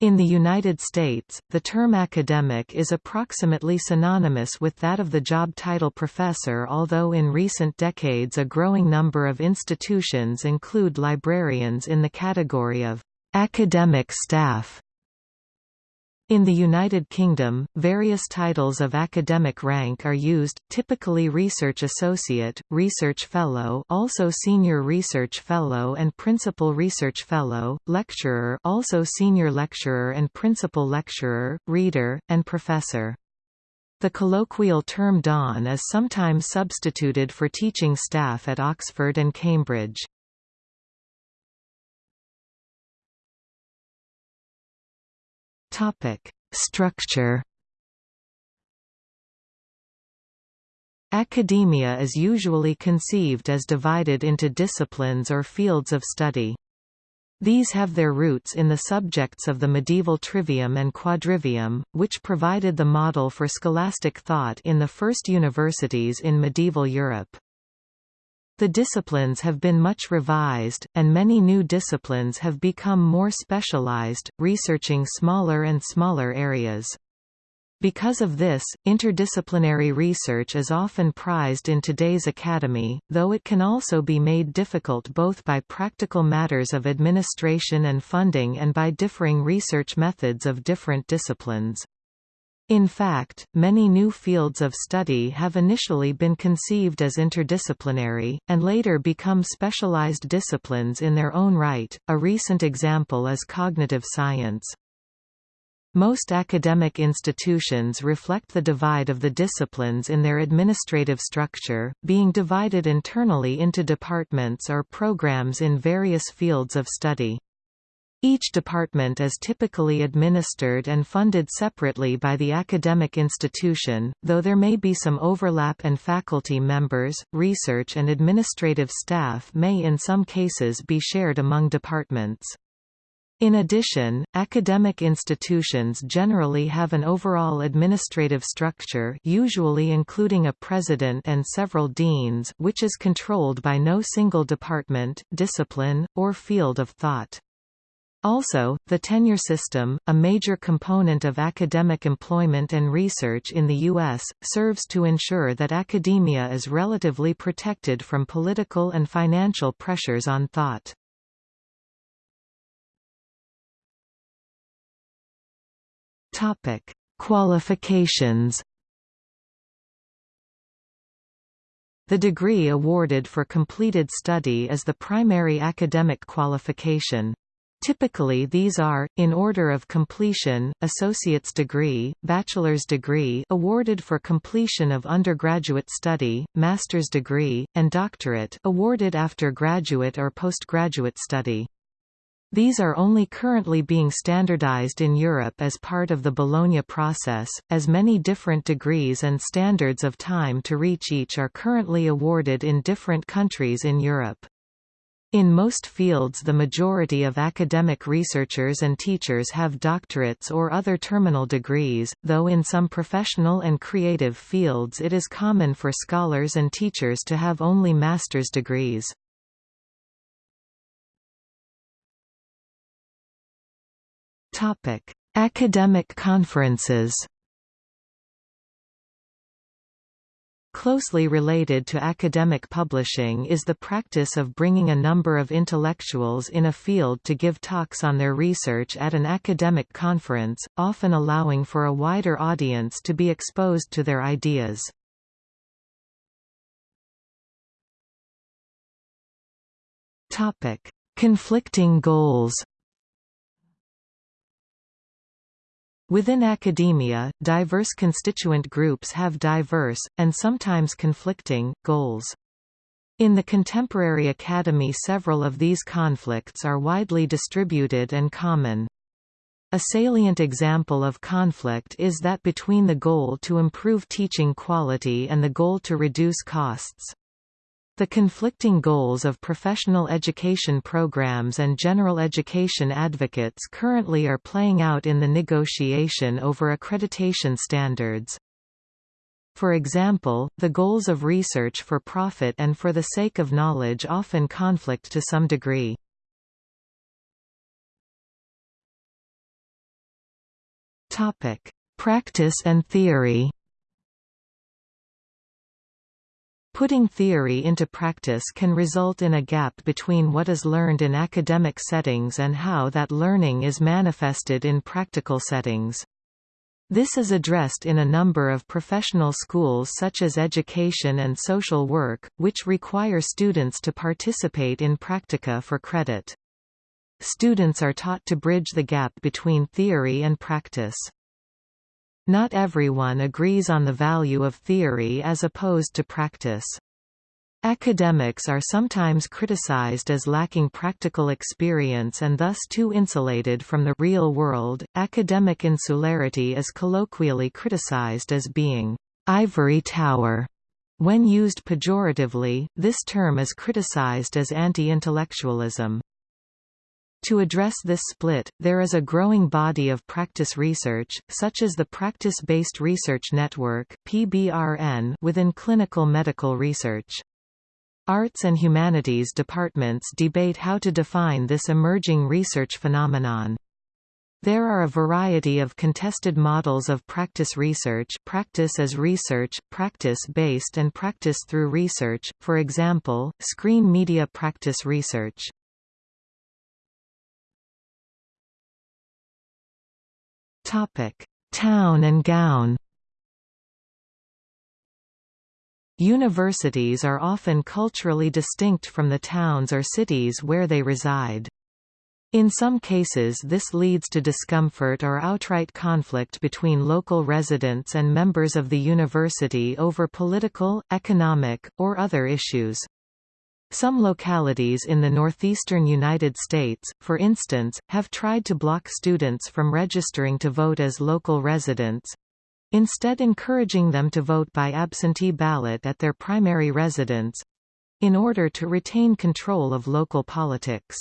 In the United States, the term academic is approximately synonymous with that of the job title professor although in recent decades a growing number of institutions include librarians in the category of academic staff. In the United Kingdom, various titles of academic rank are used, typically Research Associate, Research Fellow also Senior Research Fellow and Principal Research Fellow, Lecturer also Senior Lecturer and Principal Lecturer, Reader, and Professor. The colloquial term Don is sometimes substituted for teaching staff at Oxford and Cambridge. Topic: Structure. Academia is usually conceived as divided into disciplines or fields of study. These have their roots in the subjects of the medieval trivium and quadrivium, which provided the model for scholastic thought in the first universities in medieval Europe. The disciplines have been much revised, and many new disciplines have become more specialized, researching smaller and smaller areas. Because of this, interdisciplinary research is often prized in today's academy, though it can also be made difficult both by practical matters of administration and funding and by differing research methods of different disciplines. In fact, many new fields of study have initially been conceived as interdisciplinary, and later become specialized disciplines in their own right. A recent example is cognitive science. Most academic institutions reflect the divide of the disciplines in their administrative structure, being divided internally into departments or programs in various fields of study. Each department is typically administered and funded separately by the academic institution, though there may be some overlap and faculty members, research and administrative staff may in some cases be shared among departments. In addition, academic institutions generally have an overall administrative structure usually including a president and several deans which is controlled by no single department, discipline, or field of thought. Also, the tenure system, a major component of academic employment and research in the U.S., serves to ensure that academia is relatively protected from political and financial pressures on thought. Qualifications The degree awarded for completed study is the primary academic qualification. Typically these are, in order of completion, associate's degree, bachelor's degree awarded for completion of undergraduate study, master's degree, and doctorate awarded after graduate or postgraduate study. These are only currently being standardized in Europe as part of the Bologna process, as many different degrees and standards of time to reach each are currently awarded in different countries in Europe. In most fields the majority of academic researchers and teachers have doctorates or other terminal degrees, though in some professional and creative fields it is common for scholars and teachers to have only master's degrees. Academic conferences Closely related to academic publishing is the practice of bringing a number of intellectuals in a field to give talks on their research at an academic conference, often allowing for a wider audience to be exposed to their ideas. Conflicting goals Within academia, diverse constituent groups have diverse, and sometimes conflicting, goals. In the contemporary academy several of these conflicts are widely distributed and common. A salient example of conflict is that between the goal to improve teaching quality and the goal to reduce costs. The conflicting goals of professional education programs and general education advocates currently are playing out in the negotiation over accreditation standards. For example, the goals of research for profit and for the sake of knowledge often conflict to some degree. Practice and theory Putting theory into practice can result in a gap between what is learned in academic settings and how that learning is manifested in practical settings. This is addressed in a number of professional schools such as education and social work, which require students to participate in practica for credit. Students are taught to bridge the gap between theory and practice. Not everyone agrees on the value of theory as opposed to practice. Academics are sometimes criticized as lacking practical experience and thus too insulated from the real world. Academic insularity is colloquially criticized as being ivory tower. When used pejoratively, this term is criticized as anti-intellectualism. To address this split, there is a growing body of practice research, such as the Practice-Based Research Network PBRN within clinical medical research. Arts and humanities departments debate how to define this emerging research phenomenon. There are a variety of contested models of practice research practice as research, practice-based and practice through research, for example, screen media practice research. Topic: Town and gown. Universities are often culturally distinct from the towns or cities where they reside. In some cases this leads to discomfort or outright conflict between local residents and members of the university over political, economic, or other issues. Some localities in the northeastern United States, for instance, have tried to block students from registering to vote as local residents, instead encouraging them to vote by absentee ballot at their primary residence in order to retain control of local politics.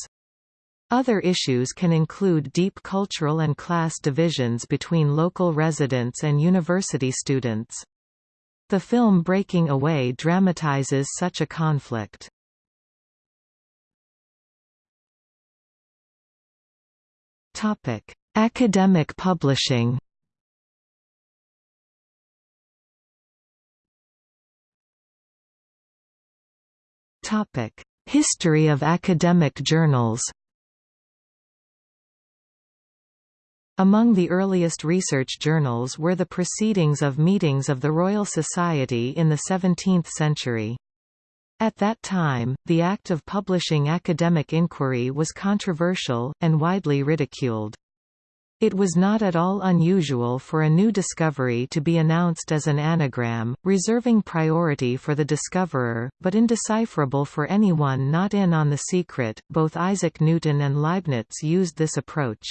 Other issues can include deep cultural and class divisions between local residents and university students. The film Breaking Away dramatizes such a conflict. Topic: Academic publishing. Topic: History of academic journals. Among the earliest research journals were the proceedings of meetings of the Royal Society in the 17th century. At that time, the act of publishing academic inquiry was controversial, and widely ridiculed. It was not at all unusual for a new discovery to be announced as an anagram, reserving priority for the discoverer, but indecipherable for anyone not in on the secret. Both Isaac Newton and Leibniz used this approach.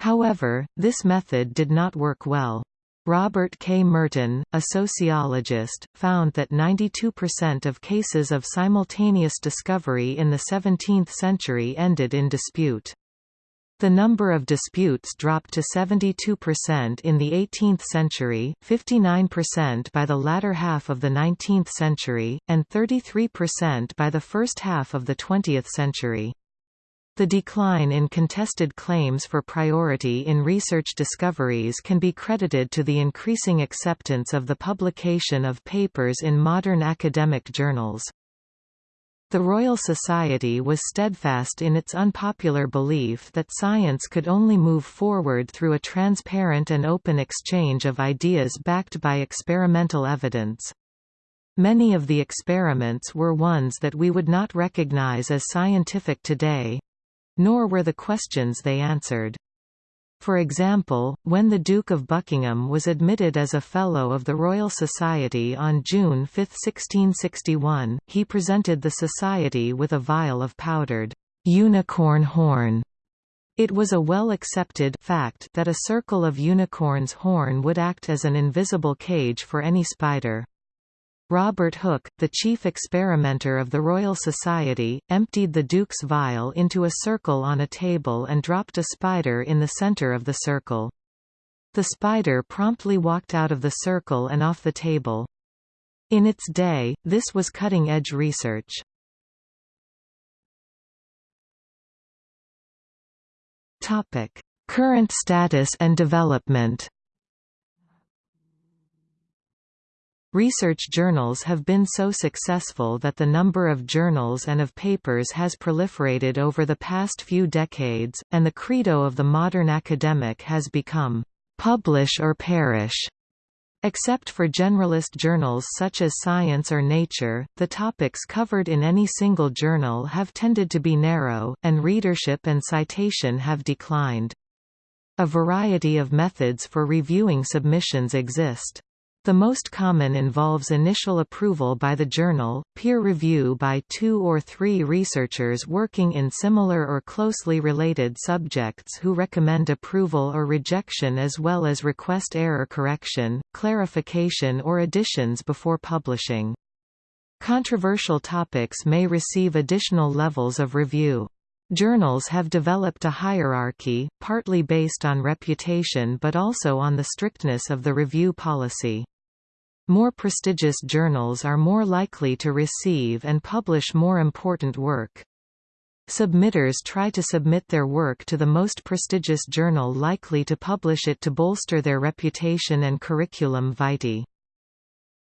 However, this method did not work well. Robert K. Merton, a sociologist, found that 92% of cases of simultaneous discovery in the 17th century ended in dispute. The number of disputes dropped to 72% in the 18th century, 59% by the latter half of the 19th century, and 33% by the first half of the 20th century. The decline in contested claims for priority in research discoveries can be credited to the increasing acceptance of the publication of papers in modern academic journals. The Royal Society was steadfast in its unpopular belief that science could only move forward through a transparent and open exchange of ideas backed by experimental evidence. Many of the experiments were ones that we would not recognize as scientific today, nor were the questions they answered. For example, when the Duke of Buckingham was admitted as a Fellow of the Royal Society on June 5, 1661, he presented the Society with a vial of powdered unicorn horn. It was a well-accepted fact that a circle of unicorn's horn would act as an invisible cage for any spider. Robert Hooke, the chief experimenter of the Royal Society, emptied the Duke's vial into a circle on a table and dropped a spider in the center of the circle. The spider promptly walked out of the circle and off the table. In its day, this was cutting-edge research. Current status and development Research journals have been so successful that the number of journals and of papers has proliferated over the past few decades, and the credo of the modern academic has become, "...publish or perish." Except for generalist journals such as Science or Nature, the topics covered in any single journal have tended to be narrow, and readership and citation have declined. A variety of methods for reviewing submissions exist. The most common involves initial approval by the journal, peer review by two or three researchers working in similar or closely related subjects who recommend approval or rejection as well as request error correction, clarification or additions before publishing. Controversial topics may receive additional levels of review. Journals have developed a hierarchy, partly based on reputation but also on the strictness of the review policy. More prestigious journals are more likely to receive and publish more important work. Submitters try to submit their work to the most prestigious journal likely to publish it to bolster their reputation and curriculum vitae.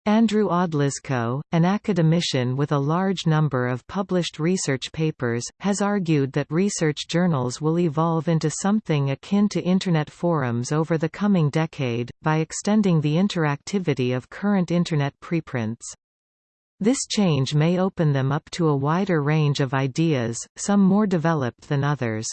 Andrew Odlyzko, an academician with a large number of published research papers, has argued that research journals will evolve into something akin to Internet forums over the coming decade, by extending the interactivity of current Internet preprints. This change may open them up to a wider range of ideas, some more developed than others.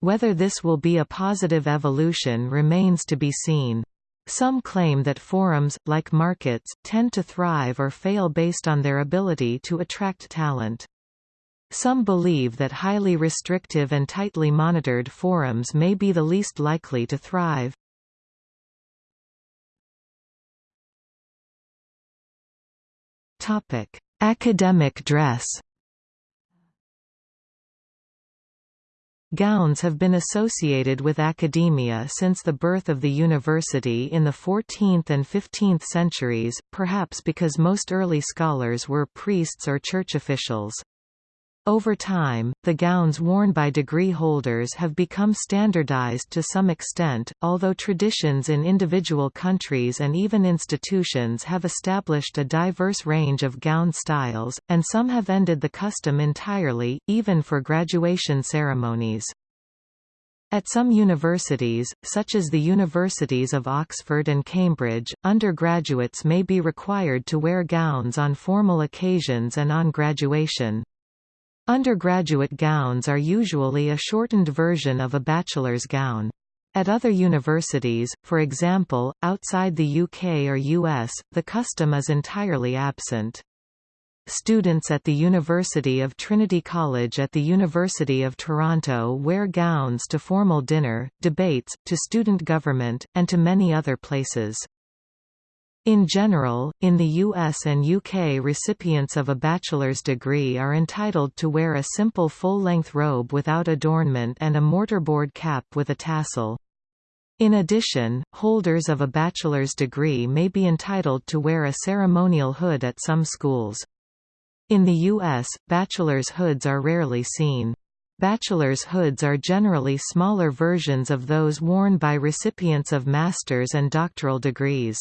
Whether this will be a positive evolution remains to be seen. Some claim that forums, like markets, tend to thrive or fail based on their ability to attract talent. Some believe that highly restrictive and tightly monitored forums may be the least likely to thrive. Topic: Academic dress Gowns have been associated with academia since the birth of the university in the 14th and 15th centuries, perhaps because most early scholars were priests or church officials. Over time, the gowns worn by degree holders have become standardized to some extent, although traditions in individual countries and even institutions have established a diverse range of gown styles, and some have ended the custom entirely, even for graduation ceremonies. At some universities, such as the Universities of Oxford and Cambridge, undergraduates may be required to wear gowns on formal occasions and on graduation. Undergraduate gowns are usually a shortened version of a bachelor's gown. At other universities, for example, outside the UK or US, the custom is entirely absent. Students at the University of Trinity College at the University of Toronto wear gowns to formal dinner, debates, to student government, and to many other places. In general, in the US and UK recipients of a bachelor's degree are entitled to wear a simple full-length robe without adornment and a mortarboard cap with a tassel. In addition, holders of a bachelor's degree may be entitled to wear a ceremonial hood at some schools. In the U.S., bachelor's hoods are rarely seen. Bachelor's hoods are generally smaller versions of those worn by recipients of master's and doctoral degrees.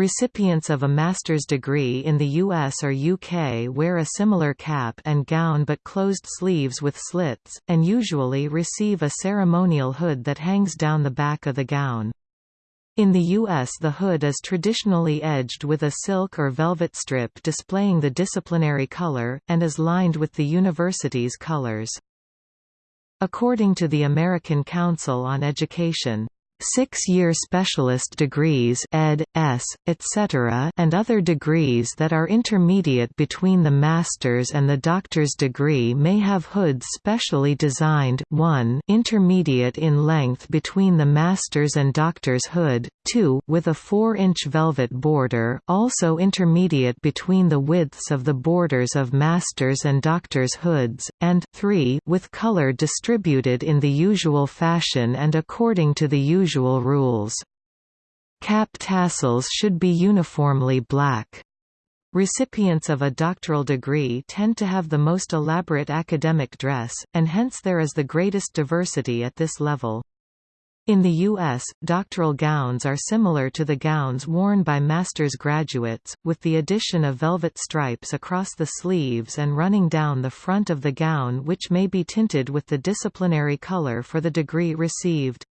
Recipients of a master's degree in the US or UK wear a similar cap and gown but closed sleeves with slits, and usually receive a ceremonial hood that hangs down the back of the gown. In the U.S. the hood is traditionally edged with a silk or velvet strip displaying the disciplinary color, and is lined with the university's colors. According to the American Council on Education, six-year specialist degrees ed. S., etc. and other degrees that are intermediate between the master's and the doctor's degree may have hoods specially designed 1 intermediate in length between the master's and doctor's hood, 2 with a 4-inch velvet border also intermediate between the widths of the borders of master's and doctor's hoods, and 3 with color distributed in the usual fashion and according to the usual usual rules. Cap tassels should be uniformly black. Recipients of a doctoral degree tend to have the most elaborate academic dress, and hence there is the greatest diversity at this level. In the U.S., doctoral gowns are similar to the gowns worn by master's graduates, with the addition of velvet stripes across the sleeves and running down the front of the gown which may be tinted with the disciplinary color for the degree received.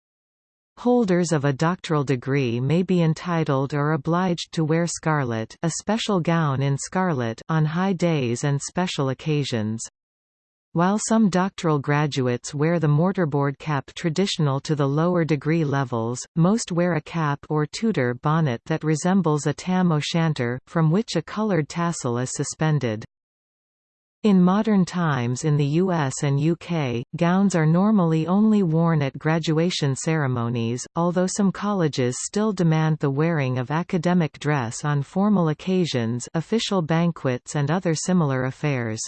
Holders of a doctoral degree may be entitled or obliged to wear scarlet a special gown in scarlet on high days and special occasions. While some doctoral graduates wear the mortarboard cap traditional to the lower degree levels, most wear a cap or Tudor bonnet that resembles a tam o' shanter, from which a coloured tassel is suspended. In modern times in the US and UK, gowns are normally only worn at graduation ceremonies, although some colleges still demand the wearing of academic dress on formal occasions official banquets and other similar affairs.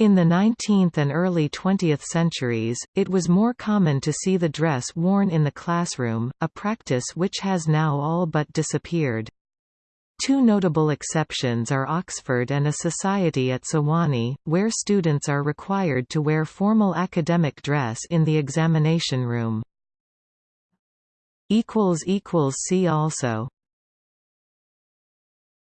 In the 19th and early 20th centuries, it was more common to see the dress worn in the classroom, a practice which has now all but disappeared. Two notable exceptions are Oxford and a society at Sewanee, where students are required to wear formal academic dress in the examination room. See also